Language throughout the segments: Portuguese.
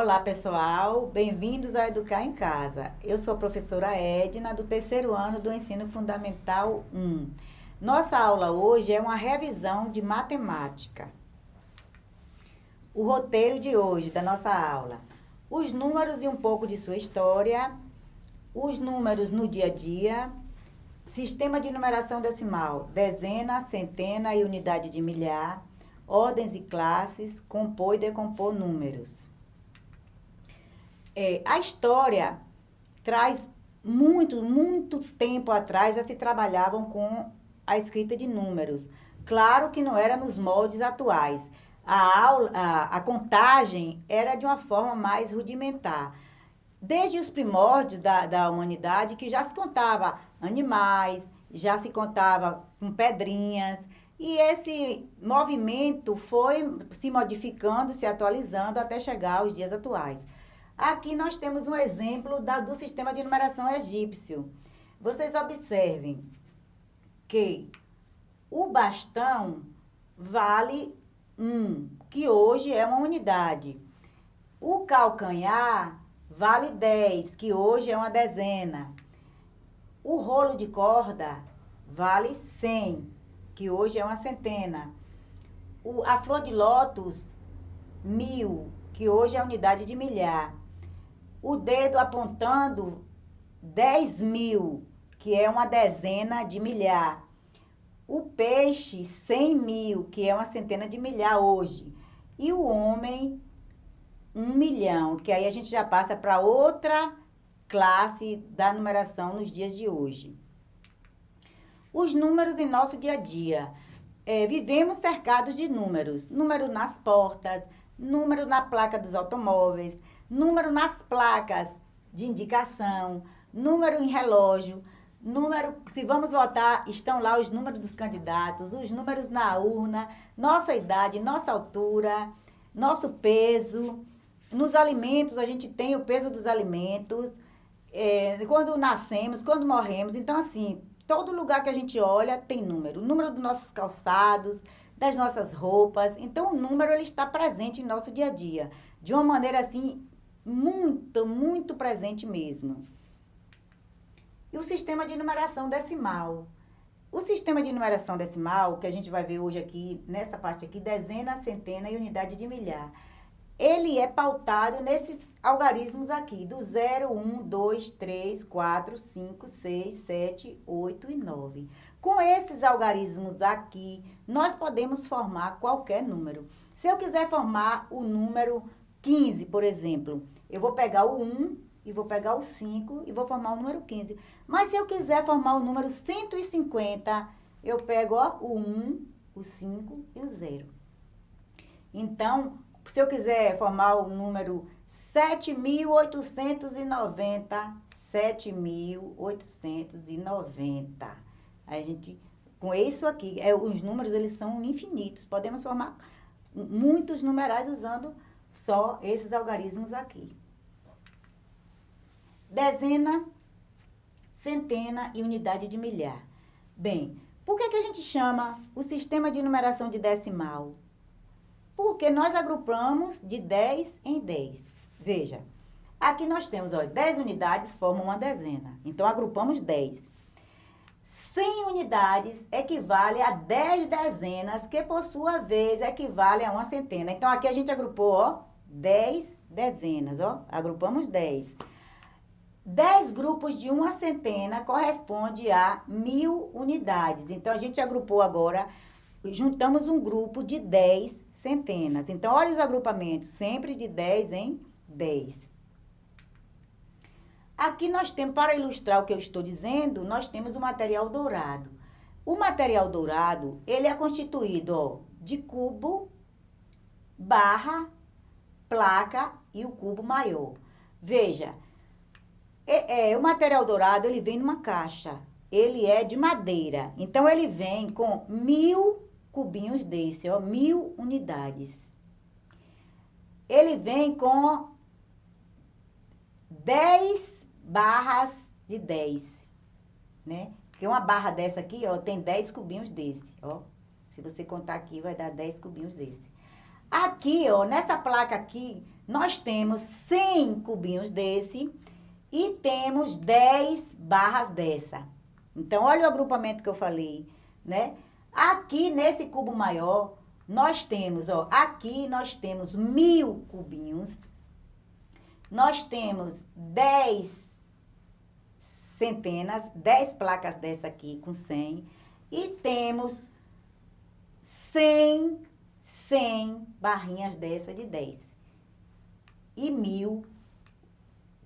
Olá, pessoal. Bem-vindos ao Educar em Casa. Eu sou a professora Edna, do terceiro ano do Ensino Fundamental 1. Nossa aula hoje é uma revisão de matemática. O roteiro de hoje da nossa aula. Os números e um pouco de sua história. Os números no dia a dia. Sistema de numeração decimal. Dezena, centena e unidade de milhar. Ordens e classes. Compor e decompor números. É, a história traz muito, muito tempo atrás já se trabalhavam com a escrita de números. Claro que não era nos moldes atuais. A, aula, a, a contagem era de uma forma mais rudimentar. Desde os primórdios da, da humanidade, que já se contava animais, já se contava com pedrinhas, e esse movimento foi se modificando, se atualizando até chegar aos dias atuais. Aqui nós temos um exemplo da, do sistema de numeração egípcio. Vocês observem que o bastão vale 1, um, que hoje é uma unidade. O calcanhar vale 10, que hoje é uma dezena. O rolo de corda vale 100, que hoje é uma centena. O, a flor de lótus, mil, que hoje é a unidade de milhar o dedo apontando 10 mil, que é uma dezena de milhar. O peixe, 100 mil, que é uma centena de milhar hoje. E o homem, um milhão, que aí a gente já passa para outra classe da numeração nos dias de hoje. Os números em nosso dia a dia. É, vivemos cercados de números. Número nas portas, número na placa dos automóveis, número nas placas de indicação, número em relógio, número, se vamos votar, estão lá os números dos candidatos, os números na urna, nossa idade, nossa altura, nosso peso. Nos alimentos, a gente tem o peso dos alimentos, é, quando nascemos, quando morremos. Então, assim, todo lugar que a gente olha tem número. O número dos nossos calçados, das nossas roupas. Então, o número ele está presente em nosso dia a dia. De uma maneira, assim, muito, muito presente mesmo. E o sistema de numeração decimal. O sistema de numeração decimal, que a gente vai ver hoje aqui, nessa parte aqui, dezena, centena e unidade de milhar, ele é pautado nesses algarismos aqui, do 0, 1, 2, 3, 4, 5, 6, 7, 8 e 9. Com esses algarismos aqui, nós podemos formar qualquer número. Se eu quiser formar o número 15, por exemplo, eu vou pegar o 1 e vou pegar o 5 e vou formar o número 15. Mas se eu quiser formar o número 150, eu pego ó, o 1, o 5 e o 0. Então, se eu quiser formar o número 7.890, 7.890. A gente, com isso aqui, é, os números eles são infinitos. Podemos formar muitos numerais usando só esses algarismos aqui. Dezena, centena e unidade de milhar. Bem, por que, que a gente chama o sistema de numeração de decimal? Porque nós agrupamos de 10 em 10. Veja, aqui nós temos, ó, 10 unidades formam uma dezena. Então, agrupamos 10. 100 unidades equivale a 10 dezenas, que por sua vez equivale a uma centena. Então, aqui a gente agrupou, ó, 10 dezenas, ó. Agrupamos 10. 10 grupos de uma centena corresponde a mil unidades. Então, a gente agrupou agora, juntamos um grupo de 10 centenas. Então, olha os agrupamentos, sempre de 10 em 10. Aqui nós temos, para ilustrar o que eu estou dizendo, nós temos o material dourado. O material dourado, ele é constituído ó, de cubo, barra, placa e o cubo maior. Veja, é, é, o material dourado, ele vem numa caixa. Ele é de madeira. Então, ele vem com mil cubinhos desse, ó, mil unidades. Ele vem com 10 barras de 10, né? Porque uma barra dessa aqui, ó, tem 10 cubinhos desse, ó. Se você contar aqui, vai dar 10 cubinhos desse. Aqui, ó, nessa placa aqui, nós temos 100 cubinhos desse e temos 10 barras dessa. Então, olha o agrupamento que eu falei, né? Aqui, nesse cubo maior, nós temos, ó, aqui nós temos mil cubinhos. Nós temos 10 centenas, 10 placas dessa aqui com 100. E temos 100, 100 barrinhas dessa de 10. E mil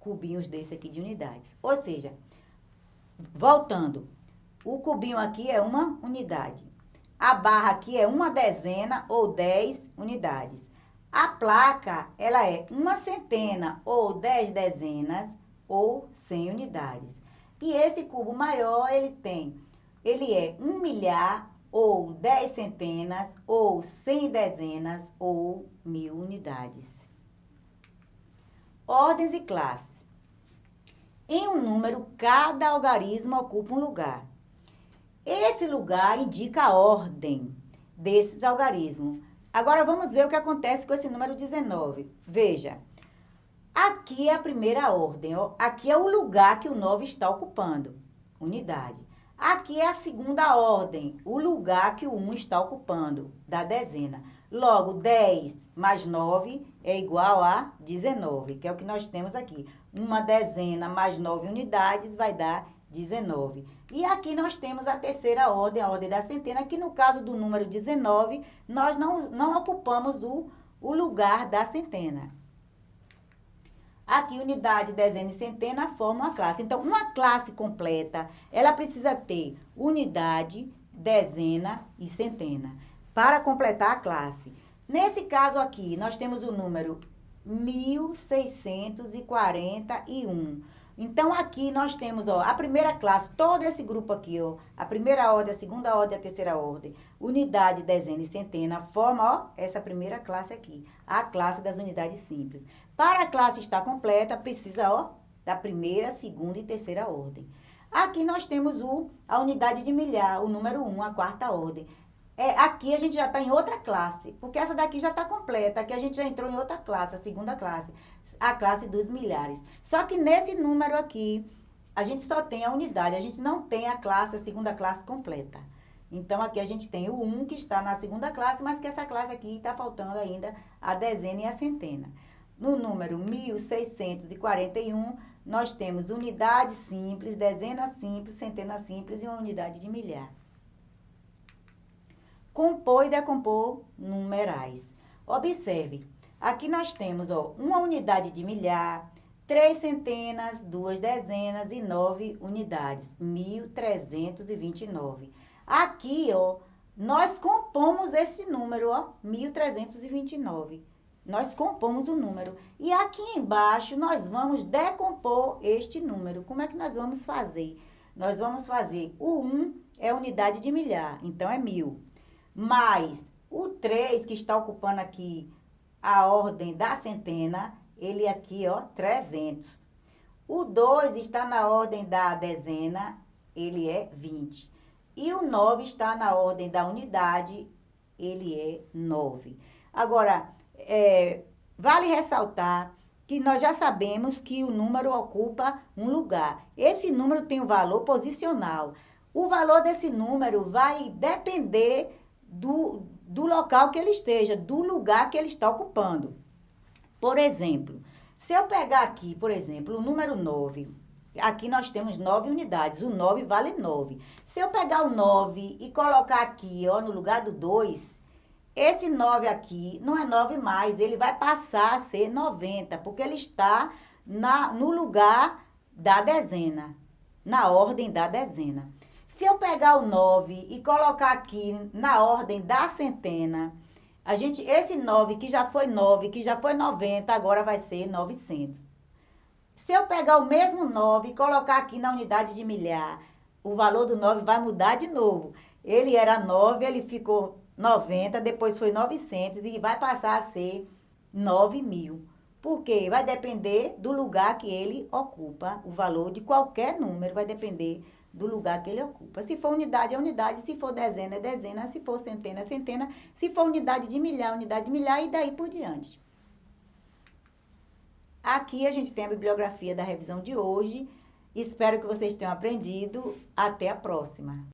cubinhos desse aqui de unidades. Ou seja, voltando, o cubinho aqui é uma unidade. A barra aqui é uma dezena ou 10 unidades. A placa, ela é uma centena ou 10 dezenas ou 100 unidades. E esse cubo maior, ele tem, ele é um milhar ou 10 centenas ou 100 dezenas ou mil unidades. Ordens e classes. Em um número, cada algarismo ocupa um lugar. Esse lugar indica a ordem desses algarismos. Agora, vamos ver o que acontece com esse número 19. Veja, aqui é a primeira ordem. Ó. Aqui é o lugar que o 9 está ocupando. Unidade. Aqui é a segunda ordem, o lugar que o 1 está ocupando, da dezena. Logo, 10 mais 9 é igual a 19, que é o que nós temos aqui. Uma dezena mais 9 unidades vai dar 19. E aqui nós temos a terceira ordem, a ordem da centena, que no caso do número 19, nós não, não ocupamos o, o lugar da centena. Aqui, unidade, dezena e centena formam uma classe. Então, uma classe completa, ela precisa ter unidade, dezena e centena para completar a classe. Nesse caso aqui, nós temos o número 1641. Então, aqui nós temos, ó, a primeira classe, todo esse grupo aqui, ó, a primeira ordem, a segunda ordem, a terceira ordem, unidade, dezena e centena, forma, ó, essa primeira classe aqui, a classe das unidades simples. Para a classe estar completa, precisa, ó, da primeira, segunda e terceira ordem. Aqui nós temos o, a unidade de milhar, o número 1, a quarta ordem. É, aqui a gente já está em outra classe, porque essa daqui já está completa, aqui a gente já entrou em outra classe, a segunda classe, a classe dos milhares. Só que nesse número aqui, a gente só tem a unidade, a gente não tem a classe, a segunda classe completa. Então, aqui a gente tem o 1 que está na segunda classe, mas que essa classe aqui está faltando ainda a dezena e a centena. No número 1641, nós temos unidade simples, dezena simples, centena simples e uma unidade de milhar compor e decompor numerais. Observe, aqui nós temos ó, uma unidade de milhar, três centenas, duas dezenas e nove unidades, 1.329. Aqui, ó, nós compomos esse número, ó, 1.329. Nós compomos o número. E aqui embaixo, nós vamos decompor este número. Como é que nós vamos fazer? Nós vamos fazer o 1 é unidade de milhar, então é mil mais o 3, que está ocupando aqui a ordem da centena, ele aqui, ó, 300. O 2 está na ordem da dezena, ele é 20. E o 9 está na ordem da unidade, ele é 9. Agora, é, vale ressaltar que nós já sabemos que o número ocupa um lugar. Esse número tem um valor posicional. O valor desse número vai depender do, do local que ele esteja, do lugar que ele está ocupando. Por exemplo, se eu pegar aqui, por exemplo, o número 9, aqui nós temos 9 unidades, o 9 vale 9. Se eu pegar o 9 e colocar aqui, ó, no lugar do 2, esse 9 aqui não é 9 mais, ele vai passar a ser 90, porque ele está na, no lugar da dezena, na ordem da dezena. Se eu pegar o 9 e colocar aqui na ordem da centena, a gente, esse 9 que já foi 9, que já foi 90, agora vai ser 900. Se eu pegar o mesmo 9 e colocar aqui na unidade de milhar, o valor do 9 vai mudar de novo. Ele era 9, ele ficou 90, depois foi 900 e vai passar a ser 9 mil. Por quê? Vai depender do lugar que ele ocupa. O valor de qualquer número vai depender do lugar que ele ocupa. Se for unidade, é unidade. Se for dezena, é dezena. Se for centena, é centena. Se for unidade de milhar, unidade de milhar e daí por diante. Aqui a gente tem a bibliografia da revisão de hoje. Espero que vocês tenham aprendido. Até a próxima!